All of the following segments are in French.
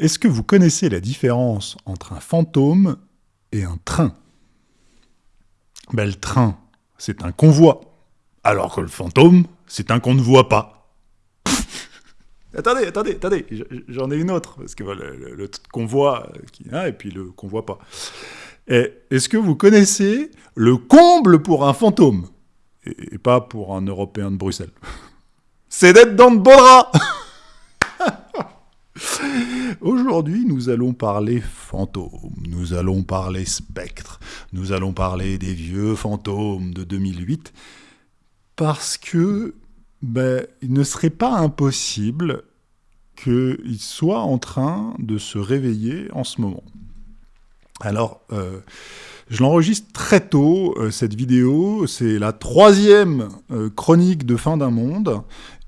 Est-ce que vous connaissez la différence entre un fantôme et un train? Ben, Le train, c'est un convoi, alors que le fantôme, c'est un qu'on ne voit pas. attendez, attendez, attendez, j'en ai une autre, parce que le, convoi, qui, hein, et puis le convoi pas. Est-ce que vous connaissez le comble pour un fantôme? Et, pas pour un Européen de Bruxelles C'est d'être dans de beaux Aujourd'hui, nous allons parler fantômes, nous allons parler spectres, nous allons parler des vieux fantômes de 2008, parce que ben, il ne serait pas impossible qu'ils soient en train de se réveiller en ce moment. Alors, euh, je l'enregistre très tôt, euh, cette vidéo, c'est la troisième euh, chronique de fin d'un monde,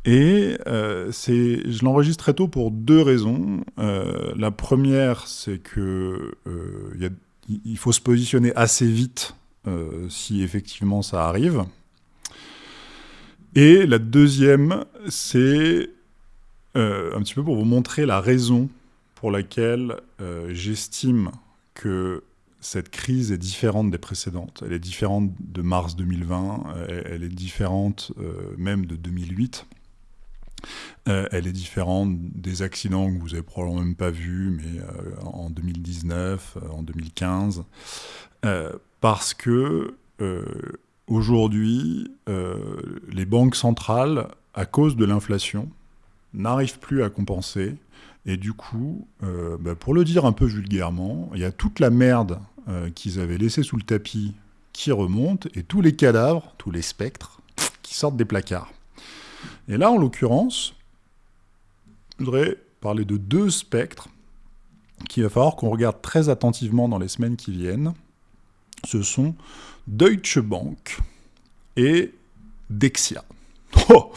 et je l'enregistre très tôt pour deux raisons. la première, c'est que il faut se positionner assez vite si effectivement ça arrive. Et la deuxième, c'est un petit peu pour vous montrer la raison pour laquelle j'estime que cette crise est différente des précédentes. Elle est différente de mars 2020, elle est différente euh, même de 2008. Euh, elle est différente des accidents que vous avez probablement même pas vus, mais euh, en 2019, en 2015, parce que aujourd'hui, les banques centrales, à cause de l'inflation, n'arrivent plus à compenser et du coup, euh, bah, pour le dire un peu vulgairement, il y a toute la merde euh, qu'ils avaient laissée sous le tapis qui remonte, et tous les cadavres, tous les spectres, qui sortent des placards. Et là, en l'occurrence, je voudrais parler de deux spectres qu'il va falloir qu'on regarde très attentivement dans les semaines qui viennent. Ce sont Deutsche Bank et Dexia. Oh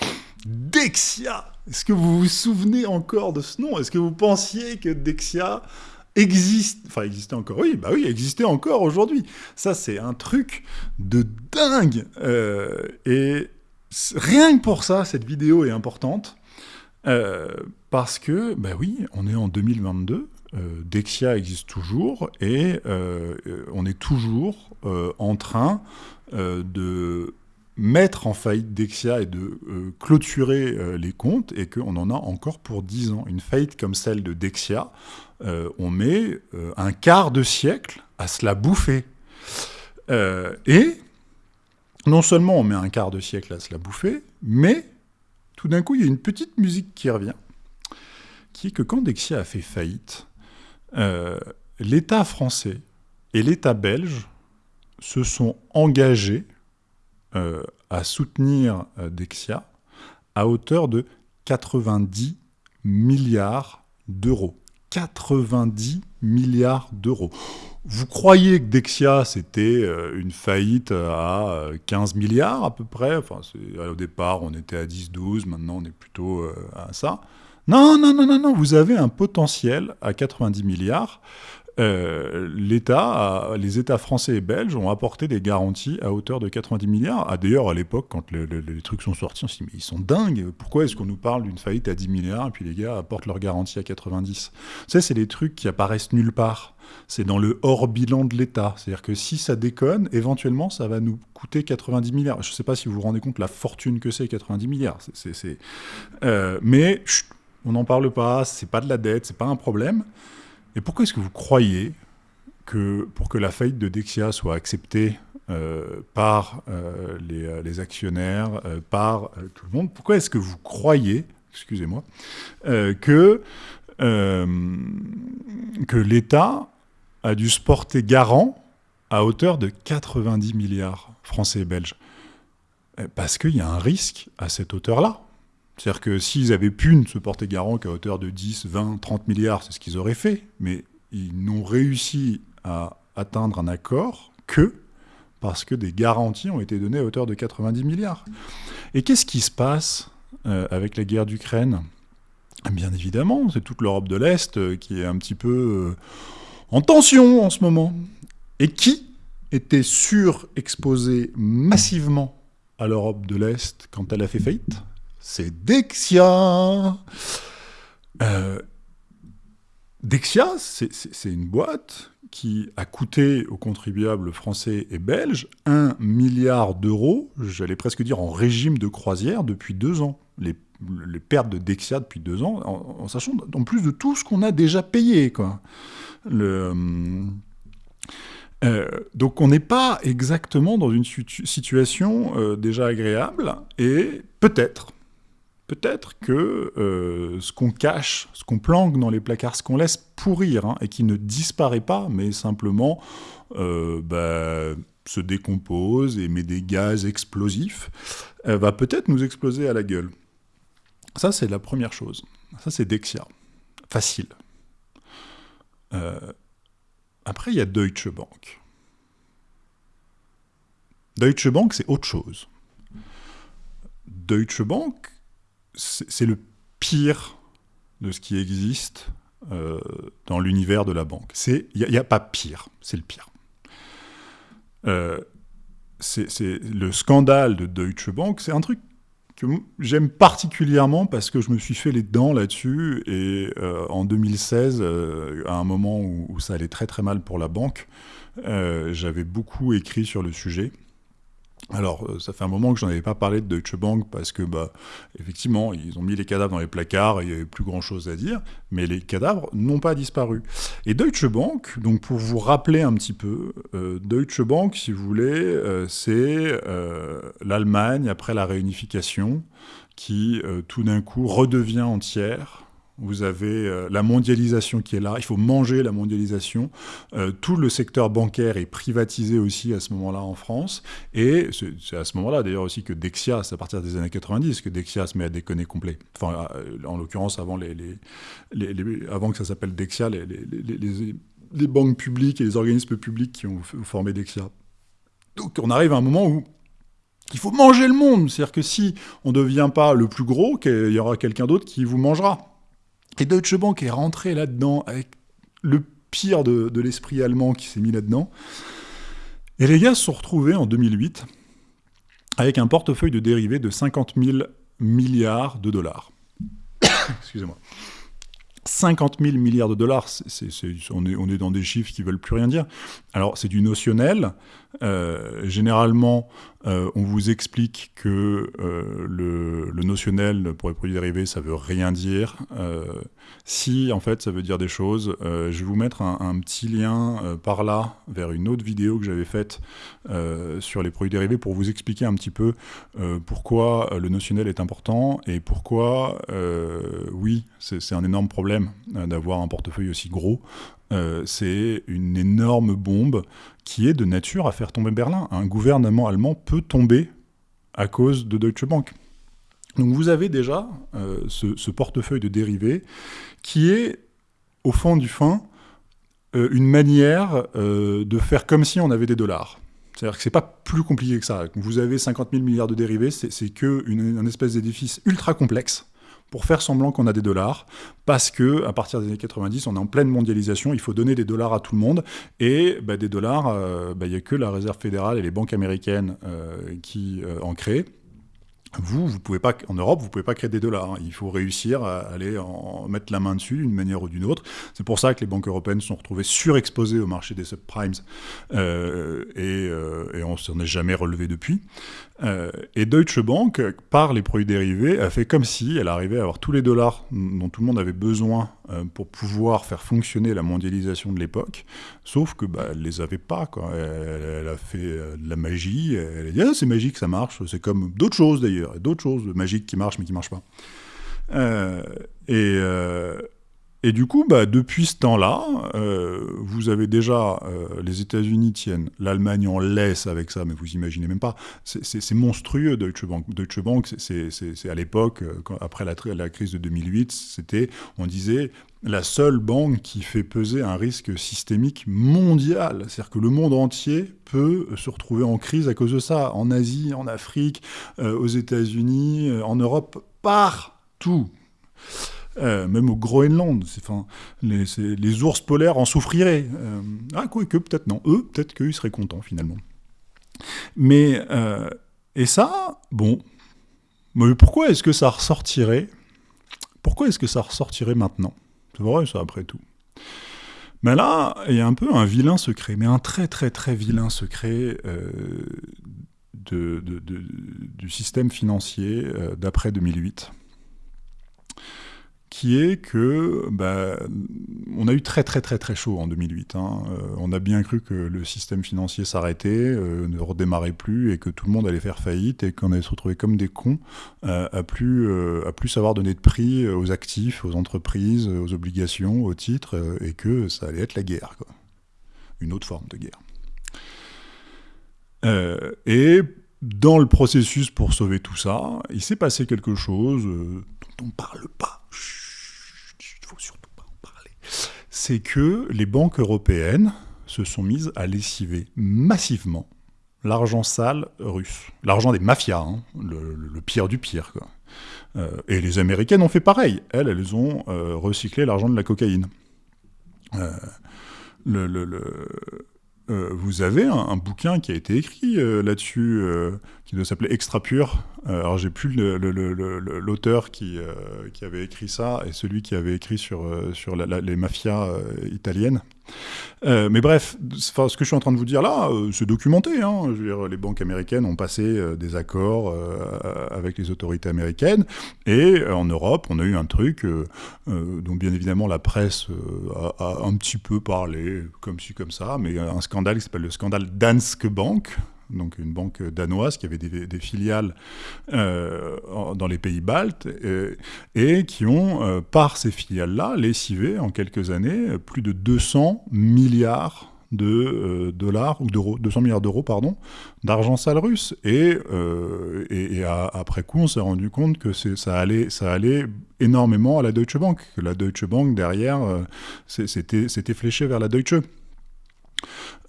Dexia est-ce que vous vous souvenez encore de ce nom? Est-ce que vous pensiez que Dexia existe, enfin existait encore, oui, bah oui, existait encore aujourd'hui. Ça, c'est un truc de dingue. Euh, et rien que pour ça, cette vidéo est importante. Euh, parce que, bah oui, on est en 2022, euh, Dexia existe toujours, et on est toujours en train de mettre en faillite Dexia et de euh, clôturer euh, les comptes, et qu'on en a encore pour 10 ans. Une faillite comme celle de Dexia, euh, on met un quart de siècle à se la bouffer. et non seulement on met un quart de siècle à se la bouffer, mais tout d'un coup, il y a une petite musique qui revient, qui est que quand Dexia a fait faillite, l'État français et l'État belge se sont engagés euh, à soutenir euh, Dexia à hauteur de 90 milliards d'euros. 90 milliards d'euros. Vous croyez que Dexia, c'était euh, une faillite à 15 milliards à peu près? Enfin, Au départ, on était à 10-12, maintenant on est plutôt à ça. Non, non, non, non, non, vous avez un potentiel à 90 milliards. Euh, l'État, les États français et belges ont apporté des garanties à hauteur de 90 milliards. Ah, D'ailleurs, à l'époque, quand les trucs sont sortis, on s'est dit, mais ils sont dingues, pourquoi est-ce qu'on nous parle d'une faillite à 10 milliards et puis les gars apportent leur garantie à 90 Ça, c'est des trucs qui apparaissent nulle part. C'est dans le hors bilan de l'État. C'est-à-dire que si ça déconne, éventuellement, ça va nous coûter 90 milliards. Je ne sais pas si vous vous rendez compte la fortune que c'est 90 milliards. Euh, mais on n'en parle pas, c'est pas de la dette, c'est pas un problème. Et pourquoi est-ce que vous croyez que pour que la faillite de Dexia soit acceptée euh, par euh, euh, les, actionnaires, par tout le monde, pourquoi est-ce que vous croyez, excusez-moi, que, que l'État a dû se porter garant à hauteur de 90 milliards français et belges? Parce qu'il y a un risque à cette hauteur-là. C'est-à-dire que s'ils avaient pu ne se porter garant qu'à hauteur de 10, 20, 30 milliards, c'est ce qu'ils auraient fait, mais ils n'ont réussi à atteindre un accord que parce que des garanties ont été données à hauteur de 90 milliards. Et qu'est-ce qui se passe euh, avec la guerre d'Ukraine? Bien évidemment, c'est toute l'Europe de l'Est euh, qui est un petit peu euh, en tension en ce moment. Et qui était surexposé massivement à l'Europe de l'Est quand elle a fait faillite? C'est Dexia. Euh, Dexia, c'est une boîte qui a coûté aux contribuables français et belges 1 milliard d'euros, j'allais presque dire en régime de croisière, depuis deux ans. Les, pertes de Dexia depuis deux ans, en, sachant en plus de tout ce qu'on a déjà payé. Le, euh, donc on n'est pas exactement dans une situation euh, déjà agréable, et peut-être, peut-être que euh, ce qu'on cache, ce qu'on planque dans les placards, ce qu'on laisse pourrir, hein, et qui ne disparaît pas, mais simplement bah, se décompose et met des gaz explosifs, va peut-être nous exploser à la gueule. Ça, c'est la première chose. Ça, c'est Dexia. Facile. Après, il y a Deutsche Bank. Deutsche Bank, c'est autre chose. Deutsche Bank, c'est le pire de ce qui existe euh, dans l'univers de la banque. Il n'y a, pas pire, c'est le pire. Euh, c'est le scandale de Deutsche Bank, c'est un truc que j'aime particulièrement parce que je me suis fait les dents là-dessus et euh, en 2016, euh, à un moment où, ça allait très très mal pour la banque, j'avais beaucoup écrit sur le sujet. Alors, euh, ça fait un moment que je n'en avais pas parlé de Deutsche Bank parce que, bah, effectivement, ils ont mis les cadavres dans les placards et il n'y avait plus grand-chose à dire, mais les cadavres n'ont pas disparu. Et Deutsche Bank, donc pour vous rappeler un petit peu, euh, Deutsche Bank, si vous voulez, euh, c'est l'Allemagne après la réunification qui, tout d'un coup, redevient entière vous avez euh, la mondialisation qui est là, il faut manger la mondialisation. Euh, tout le secteur bancaire est privatisé aussi à ce moment-là en France. Et c'est à ce moment-là d'ailleurs aussi que Dexia, c'est à partir des années 90 que Dexia se met à déconner complet. Enfin, euh, en l'occurrence, avant, les, avant que ça s'appelle Dexia, les, banques publiques et les organismes publics qui ont formé Dexia. Donc on arrive à un moment où il faut manger le monde. C'est-à-dire que si on ne devient pas le plus gros, il y aura quelqu'un d'autre qui vous mangera. Et Deutsche Bank est rentré là-dedans avec le pire de, l'esprit allemand qui s'est mis là-dedans. Et les gars se sont retrouvés en 2008 avec un portefeuille de dérivés de 50 000 milliards de dollars. Excusez-moi. 50 000 milliards de dollars, on, est, on, est, dans des chiffres qui veulent plus rien dire. Alors c'est du notionnel. Euh, généralement, euh, on vous explique que euh, le, notionnel pour les produits dérivés, ça veut rien dire. si en fait ça veut dire des choses, je vais vous mettre un, petit lien par là vers une autre vidéo que j'avais faite sur les produits dérivés pour vous expliquer un petit peu pourquoi le notionnel est important et pourquoi, oui, c'est un énorme problème d'avoir un portefeuille aussi gros. C'est une énorme bombe qui est de nature à faire tomber Berlin. Un gouvernement allemand peut tomber à cause de Deutsche Bank. Donc vous avez déjà euh, ce, portefeuille de dérivés qui est, au fond du fin, euh, une manière euh, de faire comme si on avait des dollars. C'est-à-dire que c'est pas plus compliqué que ça. Vous avez 50 000 milliards de dérivés, c'est qu'un espèce d'édifice ultra complexe pour faire semblant qu'on a des dollars, parce que à partir des années 90, on est en pleine mondialisation, il faut donner des dollars à tout le monde, et bah, des dollars, euh, bah, il n'y a que la Réserve fédérale et les banques américaines euh, qui euh, en créent. Vous, vous pouvez pas, en Europe, vous pouvez pas créer des dollars. Hein. Il faut réussir à aller en mettre la main dessus d'une manière ou d'une autre. C'est pour ça que les banques européennes sont retrouvées surexposées au marché des subprimes et, et, on s'en est jamais relevé depuis. Euh, et Deutsche Bank, par les produits dérivés, a fait comme si elle arrivait à avoir tous les dollars dont tout le monde avait besoin euh, pour pouvoir faire fonctionner la mondialisation de l'époque, sauf que bah, elle les avait pas. Quoi. Elle, a fait euh, de la magie, elle a dit ah, c'est magique, ça marche, c'est comme d'autres choses d'ailleurs, d'autres choses magiques qui marchent mais qui marchent pas. Et, et du coup, bah, depuis ce temps-là, euh, vous avez déjà, euh, les États-Unis tiennent, l'Allemagne en laisse avec ça, mais vous imaginez même pas. C'est monstrueux, Deutsche Bank. Deutsche Bank, c'est à l'époque, euh, après la, la, crise de 2008, c'était, on disait, la seule banque qui fait peser un risque systémique mondial. C'est-à-dire que le monde entier peut se retrouver en crise à cause de ça. En Asie, en Afrique, aux États-Unis, en Europe, partout. Euh, même au Groenland, les, ours polaires en souffriraient. Euh, ah, quoi que peut-être non. Eux, peut-être qu'ils seraient contents finalement. Mais, euh, et ça, bon, pourquoi est-ce que ça ressortirait? Pourquoi est-ce que ça ressortirait maintenant? C'est vrai, ça, après tout. Mais là, il y a un peu un vilain secret, mais un très très très vilain secret du système financier d'après 2008 qui est que bah, on a eu très très très très chaud en 2008. Hein. Euh, on a bien cru que le système financier s'arrêtait, euh, ne redémarrait plus et que tout le monde allait faire faillite et qu'on allait se retrouver comme des cons euh, à plus à plus savoir donner de prix aux actifs, aux entreprises, aux obligations, aux titres et que ça allait être la guerre, quoi. une autre forme de guerre. et dans le processus pour sauver tout ça, il s'est passé quelque chose dont on ne parle pas c'est que les banques européennes se sont mises à lessiver massivement l'argent sale russe. L'argent des mafias, hein, le, pire du pire. Euh, et les Américaines ont fait pareil. Elles, elles ont euh, recyclé l'argent de la cocaïne. Euh, vous avez un, bouquin qui a été écrit là-dessus, qui doit s'appeler Extra Pur. Alors j'ai plus l'auteur qui, qui avait écrit ça et celui qui avait écrit sur, sur les mafias italiennes. Euh, mais bref, ce que je suis en train de vous dire là, euh, c'est documenté. Hein. Les banques américaines ont passé euh, des accords avec les autorités américaines, et en Europe, on a eu un truc dont bien évidemment la presse a, un petit peu parlé, comme ci, comme ça, mais un scandale qui s'appelle le scandale Danske Bank, donc une banque danoise qui avait des, filiales euh, dans les pays baltes et, qui ont, euh, par ces filiales-là, lessivé en quelques années plus de 200 milliards de euh, dollars ou d'euros, 200 milliards d'euros pardon, d'argent sale russe. Et, après coup, on s'est rendu compte que ça allait, ça allait énormément à la Deutsche Bank, que la Deutsche Bank derrière, c'était fléché vers la Deutsche.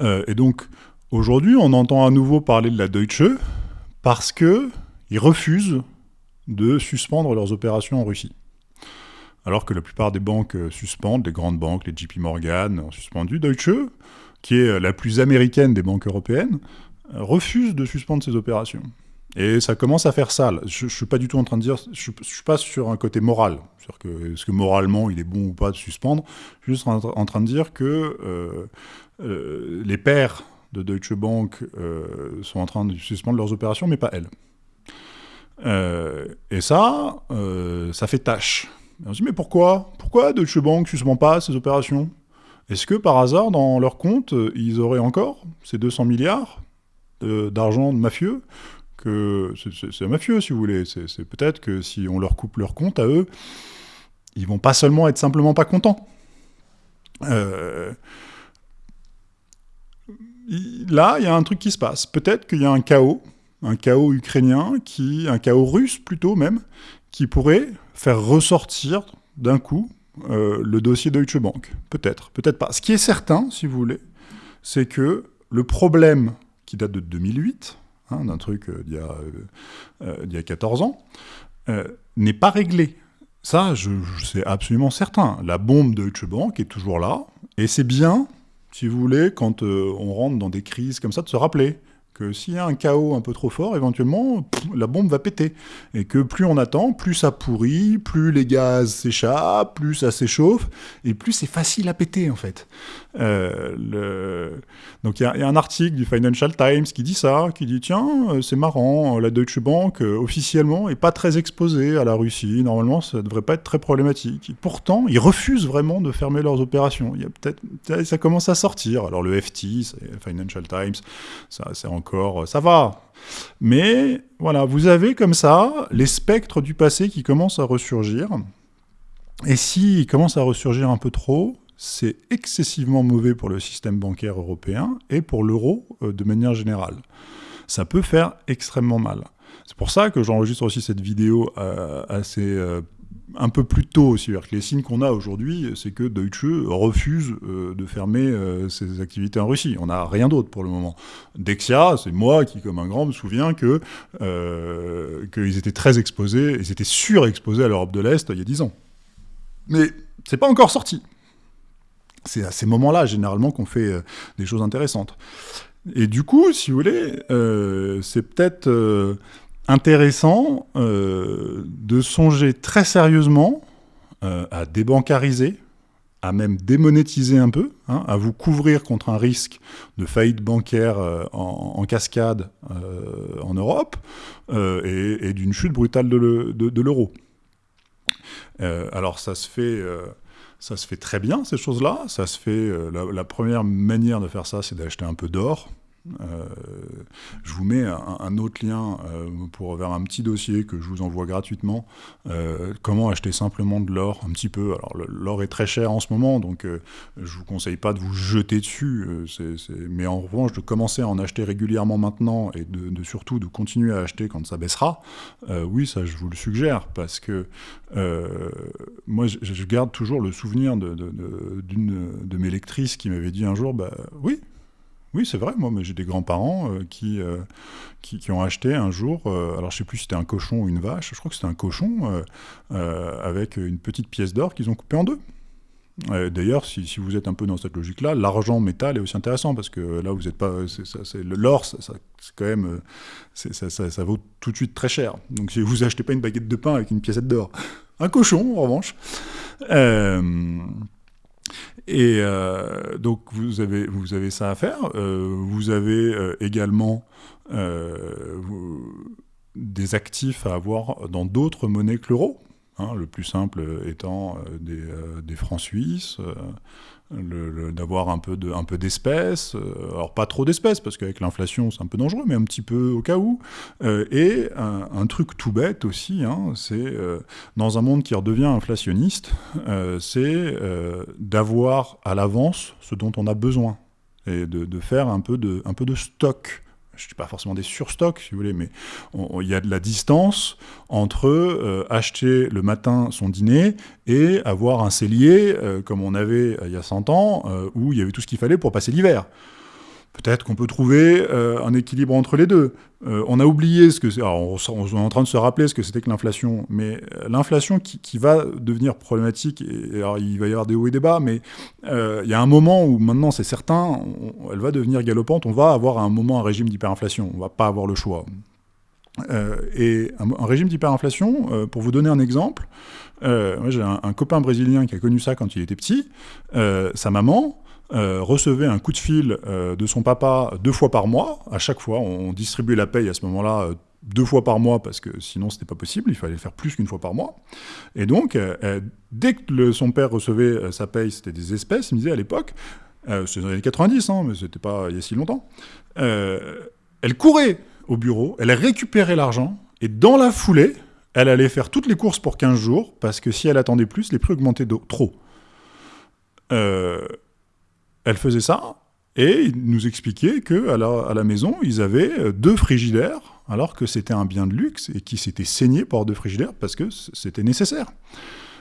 et donc Aujourd'hui, on entend à nouveau parler de la Deutsche parce qu'ils refusent de suspendre leurs opérations en Russie. Alors que la plupart des banques suspendent, les grandes banques, les JP Morgan ont suspendu, Deutsche, qui est la plus américaine des banques européennes, refuse de suspendre ses opérations. Et ça commence à faire sale. Je ne suis pas du tout en train de dire, je ne suis pas sur un côté moral, sur que est-ce que moralement il est bon ou pas de suspendre, je suis juste en, train de dire que euh, euh, les pères de Deutsche Bank euh, sont en train de suspendre leurs opérations, mais pas elles. Euh, et ça, euh, ça fait tâche. on se dit, mais pourquoi? Pourquoi Deutsche Bank ne suspend pas ses opérations? Est-ce que par hasard, dans leur compte, ils auraient encore ces 200 milliards d'argent de mafieux? Que c'est mafieux, si vous voulez. C'est peut-être que si on leur coupe leur compte à eux, ils vont pas seulement être simplement pas contents. Là, il y a un truc qui se passe. Peut-être qu'il y a un chaos, un chaos ukrainien, qui, un chaos russe plutôt même, qui pourrait faire ressortir d'un coup euh, le dossier Deutsche Bank. Peut-être, peut-être pas. Ce qui est certain, si vous voulez, c'est que le problème qui date de 2008, hein, d'un truc euh, d'il y, a 14 euh, ans, n'est pas réglé. Ça, je, je c'est absolument certain. La bombe Deutsche Bank est toujours là, et c'est bien si vous voulez, quand euh, on rentre dans des crises comme ça, de se rappeler que s'il y a un chaos un peu trop fort, éventuellement, la bombe va péter. Et que plus on attend, plus ça pourrit, plus les gaz s'échappent, plus ça s'échauffe, et plus c'est facile à péter, en fait. Euh. Donc il y, a un article du Financial Times qui dit ça, qui dit, tiens, euh, c'est marrant, la Deutsche Bank, euh, officiellement, est pas très exposée à la Russie, normalement, ça devrait pas être très problématique. pourtant, ils refusent vraiment de fermer leurs opérations. Y a. Ça commence à sortir. Alors le FT, Financial Times, ça c'est euh, ça va. Mais voilà, vous avez comme ça les spectres du passé qui commencent à ressurgir. Et s'ils commencent à ressurgir un peu trop, c'est excessivement mauvais pour le système bancaire européen et pour l'euro euh, de manière générale. Ça peut faire extrêmement mal. C'est pour ça que j'enregistre aussi cette vidéo euh, assez un peu plus tôt aussi. Les signes qu'on a aujourd'hui, c'est que Deutsche refuse euh, de fermer euh, ses activités en Russie. On n'a rien d'autre pour le moment. Dexia, c'est moi qui, comme un grand, me souviens que euh, qu'ils étaient très exposés, ils étaient surexposés à l'Europe de l'Est il y a 10 ans. Mais c'est pas encore sorti. C'est à ces moments-là, généralement, qu'on fait des choses intéressantes. Et du coup, si vous voulez, c'est peut-être intéressant euh, de songer très sérieusement euh, à débancariser, à même démonétiser un peu, hein, à vous couvrir contre un risque de faillite bancaire euh, en, cascade en Europe et, d'une chute brutale de l'euro. alors ça se fait... ça se fait très bien, ces choses-là. Ça se fait. la, première manière de faire ça, c'est d'acheter un peu d'or. Euh, je vous mets un, autre lien euh, pour vers un petit dossier que je vous envoie gratuitement. Euh, comment acheter simplement de l'or un petit peu. Alors l'or est très cher en ce moment, donc je vous conseille pas de vous jeter dessus. Mais en revanche, de commencer à en acheter régulièrement maintenant et de, surtout de continuer à acheter quand ça baissera. oui, ça je vous le suggère parce que moi je, garde toujours le souvenir d'une de, de, mes lectrices qui m'avait dit un jour, bah oui, oui, c'est vrai, moi, mais j'ai des grands-parents euh, euh, qui, ont acheté un jour, euh, alors je sais plus si c'était un cochon ou une vache, je crois que c'était un cochon, avec une petite pièce d'or qu'ils ont coupée en deux. D'ailleurs, si, vous êtes un peu dans cette logique-là, l'argent métal est aussi intéressant parce que là, vous n'êtes pas. L'or, ça, c'est quand même. Ça, vaut tout de suite très cher. Donc, si vous achetez pas une baguette de pain avec une piècette d'or, un cochon, en revanche. Et euh, donc vous avez, vous avez ça à faire. Euh, vous avez euh, également des actifs à avoir dans d'autres monnaies que l'euro. Hein, le plus simple étant des, des francs suisses, d'avoir un peu d'espèces, euh, alors pas trop d'espèces parce qu'avec l'inflation c'est un peu dangereux, mais un petit peu au cas où. Euh, et un, truc tout bête aussi, hein, c'est euh, dans un monde qui redevient inflationniste, c'est d'avoir à l'avance ce dont on a besoin et de, faire un peu de stock je ne dis pas forcément des surstocks, si vous voulez, mais il y a de la distance entre euh, acheter le matin son dîner et avoir un cellier, euh, comme on avait euh, il y a 100 ans, où il y avait tout ce qu'il fallait pour passer l'hiver. Peut-être qu'on peut trouver euh, un équilibre entre les deux. Euh, on a oublié ce que c'est. On, est en train de se rappeler ce que c'était que l'inflation. Mais euh, l'inflation qui, va devenir problématique, et, alors il va y avoir des hauts et des bas, mais il y a un moment où maintenant c'est certain, elle va devenir galopante. On va avoir à un moment un régime d'hyperinflation. On va pas avoir le choix. et un, régime d'hyperinflation, pour vous donner un exemple, j'ai un, copain brésilien qui a connu ça quand il était petit. sa maman, euh, recevait un coup de fil euh, de son papa deux fois par mois. À chaque fois, on distribuait la paye à ce moment-là euh, deux fois par mois parce que sinon c'était pas possible, il fallait le faire plus qu'une fois par mois. Et donc, dès que son père recevait sa paye, c'était des espèces, il me disait à l'époque, c'est dans les années 90, hein, mais c'était pas il y a si longtemps, elle courait au bureau, elle récupérait l'argent, et dans la foulée, elle allait faire toutes les courses pour 15 jours, parce que si elle attendait plus, les prix augmentaient trop. Elle faisait ça, et nous expliquait la, à la maison, ils avaient euh, deux frigidaires, alors que c'était un bien de luxe, et qui s'était saigné par deux frigidaires parce que c'était nécessaire.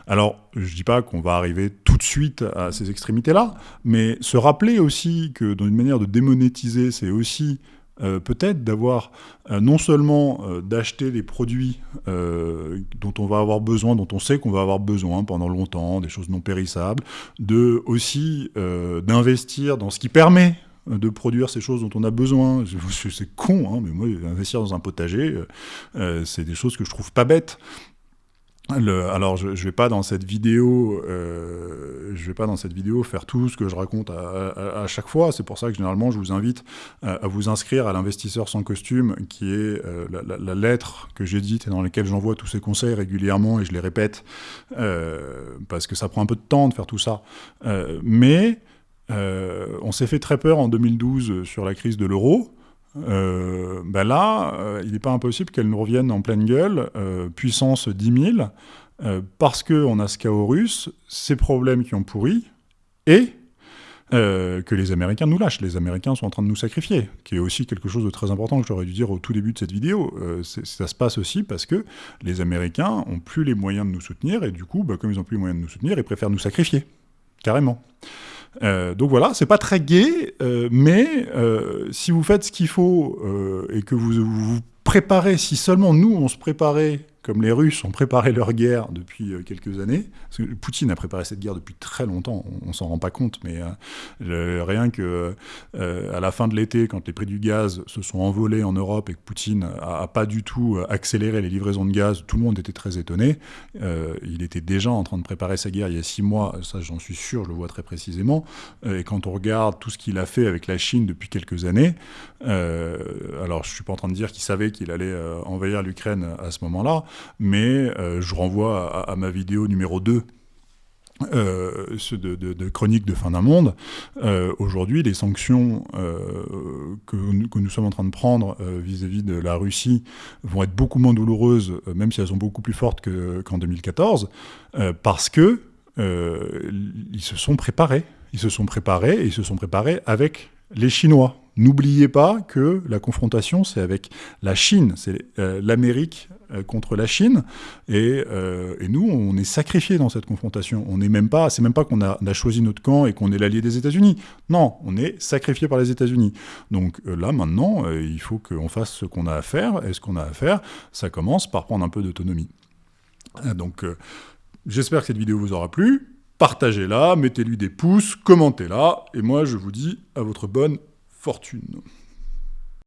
Alors, je ne dis pas qu'on va arriver tout de suite à ces extrémités-là, mais se rappeler aussi que dans une manière de démonétiser, c'est aussi euh, peut-être d'avoir euh, non seulement euh, d'acheter des produits dont on va avoir besoin, dont on sait qu'on va avoir besoin pendant longtemps, des choses non périssables, de aussi d'investir dans ce qui permet de produire ces choses dont on a besoin. C'est con, hein, mais moi, investir dans un potager, c'est des choses que je trouve pas bêtes alors je, ne vais pas dans cette vidéo, euh, vais pas dans cette vidéo faire tout ce que je raconte à, chaque fois. C'est pour ça que généralement je vous invite euh, à, vous inscrire à l'investisseur sans costume, qui est euh, la, lettre que j'édite et dans laquelle j'envoie tous ces conseils régulièrement et je les répète parce que ça prend un peu de temps de faire tout ça. mais on s'est fait très peur en 2012 sur la crise de l'euro. Euh, ben là, euh, il n'est pas impossible qu'elle nous revienne en pleine gueule, euh, puissance 10 000, parce qu'on a ce chaos russe, ces problèmes qui ont pourri, et que les Américains nous lâchent. Les Américains sont en train de nous sacrifier, qui est aussi quelque chose de très important que j'aurais dû dire au tout début de cette vidéo. ça se passe aussi parce que les Américains ont plus les moyens de nous soutenir, et du coup, bah, comme ils n'ont plus les moyens de nous soutenir, ils préfèrent nous sacrifier, carrément. Euh, donc voilà, c'est pas très gai, euh, mais euh, si vous faites ce qu'il faut et que vous, vous préparez, si seulement nous on se préparait comme les Russes ont préparé leur guerre depuis euh, quelques années, parce que Poutine a préparé cette guerre depuis très longtemps, on, ne s'en rend pas compte, mais euh, rien que à la fin de l'été, quand les prix du gaz se sont envolés en Europe et que Poutine a, pas du tout accéléré les livraisons de gaz, tout le monde était très étonné. il était déjà en train de préparer sa guerre il y a six mois, ça j'en suis sûr, je le vois très précisément. et quand on regarde tout ce qu'il a fait avec la Chine depuis quelques années, alors je suis pas en train de dire qu'il savait qu'il allait envahir l'Ukraine à ce moment-là, mais euh, je renvoie à, ma vidéo numéro 2 euh, de, chronique de fin d'un monde. Euh, aujourd'hui, les sanctions que, nous sommes en train de prendre vis-à-vis de la Russie vont être beaucoup moins douloureuses, même si elles sont beaucoup plus fortes qu'en 2014, parce que ils se sont préparés. Ils se sont préparés et ils se sont préparés avec les Chinois. N'oubliez pas que la confrontation, c'est avec la Chine, c'est l'Amérique euh, contre la Chine. Euh, et, nous, on est sacrifiés dans cette confrontation. On n'est même pas, c'est même pas qu'on a, choisi notre camp et qu'on est l'allié des États-Unis. Non, on est sacrifié par les États-Unis. Donc euh, là, maintenant, il faut qu'on fasse ce qu'on a à faire. Et ce qu'on a à faire, ça commence par prendre un peu d'autonomie. Donc, j'espère que cette vidéo vous aura plu. Partagez-la, mettez-lui des pouces, commentez-la. Et moi, je vous dis à votre bonne fortune.